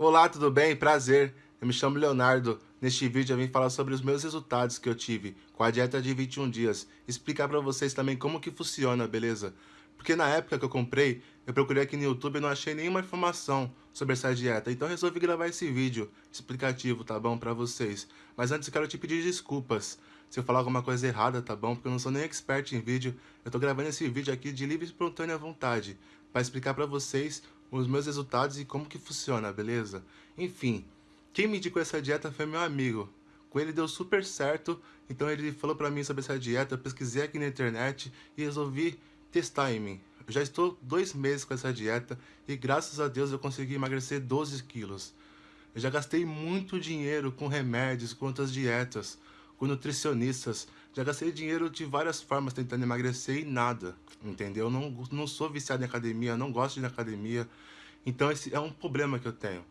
Olá, tudo bem? Prazer. Eu me chamo Leonardo. Neste vídeo eu vim falar sobre os meus resultados que eu tive com a dieta de 21 dias. Explicar para vocês também como que funciona, beleza? Porque na época que eu comprei, eu procurei aqui no YouTube e não achei nenhuma informação sobre essa dieta. Então resolvi gravar esse vídeo explicativo, tá bom? Para vocês. Mas antes eu quero te pedir desculpas se eu falar alguma coisa errada, tá bom? Porque eu não sou nem expert em vídeo. Eu tô gravando esse vídeo aqui de livre e espontânea vontade. Para explicar para vocês os meus resultados e como que funciona, beleza? Enfim, quem me indicou essa dieta foi meu amigo. Com ele deu super certo, então ele falou pra mim sobre essa dieta, eu pesquisei aqui na internet e resolvi testar em mim. Eu já estou dois meses com essa dieta e graças a Deus eu consegui emagrecer 12 quilos. Eu já gastei muito dinheiro com remédios, com outras dietas, com nutricionistas. Já gastei dinheiro de várias formas tentando emagrecer e nada, entendeu? Não, não sou viciado em academia, não gosto de ir academia. Então esse é um problema que eu tenho.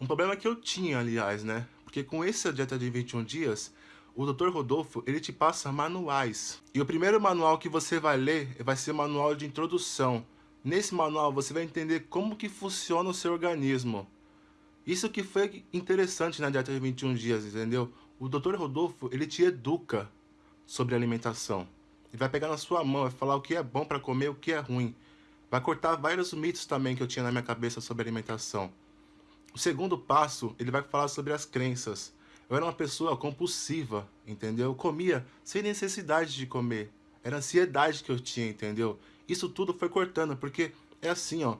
Um problema que eu tinha, aliás, né? Porque com essa dieta de 21 dias, o Dr. Rodolfo, ele te passa manuais. E o primeiro manual que você vai ler vai ser o manual de introdução. Nesse manual você vai entender como que funciona o seu organismo. Isso que foi interessante na dieta de 21 dias, entendeu? O Dr. Rodolfo, ele te educa sobre alimentação. Ele vai pegar na sua mão, vai falar o que é bom para comer, o que é ruim. Vai cortar vários mitos também que eu tinha na minha cabeça sobre alimentação. O segundo passo, ele vai falar sobre as crenças. Eu era uma pessoa compulsiva, entendeu? Eu comia sem necessidade de comer. Era ansiedade que eu tinha, entendeu? Isso tudo foi cortando, porque é assim, ó.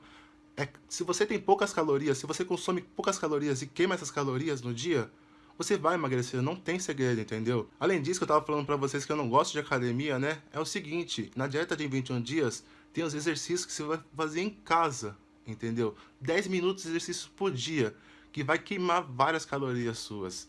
É, se você tem poucas calorias, se você consome poucas calorias e queima essas calorias no dia, você vai emagrecer, não tem segredo, entendeu? Além disso, que eu tava falando pra vocês que eu não gosto de academia, né? É o seguinte, na dieta de 21 dias, tem os exercícios que você vai fazer em casa, entendeu? 10 minutos de exercício por dia, que vai queimar várias calorias suas.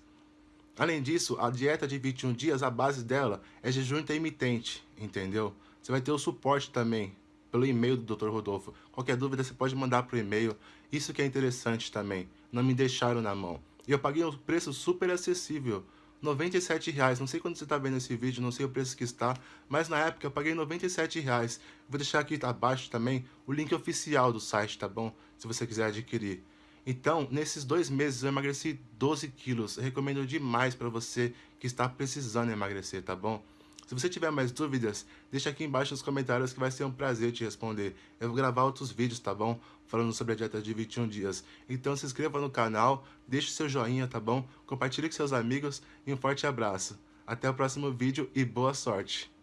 Além disso, a dieta de 21 dias, a base dela é jejum intermitente, entendeu? Você vai ter o suporte também pelo e-mail do Dr. Rodolfo. Qualquer dúvida você pode mandar para o e-mail. Isso que é interessante também. Não me deixaram na mão. E eu paguei um preço super acessível. 97 reais. Não sei quando você está vendo esse vídeo, não sei o preço que está, mas na época eu paguei 97 reais. Vou deixar aqui abaixo também o link oficial do site, tá bom? Se você quiser adquirir. Então, nesses dois meses eu emagreci 12 quilos. Recomendo demais para você que está precisando emagrecer, tá bom? Se você tiver mais dúvidas, deixa aqui embaixo nos comentários que vai ser um prazer te responder. Eu vou gravar outros vídeos, tá bom? Falando sobre a dieta de 21 dias. Então se inscreva no canal, deixe seu joinha, tá bom? Compartilhe com seus amigos e um forte abraço. Até o próximo vídeo e boa sorte!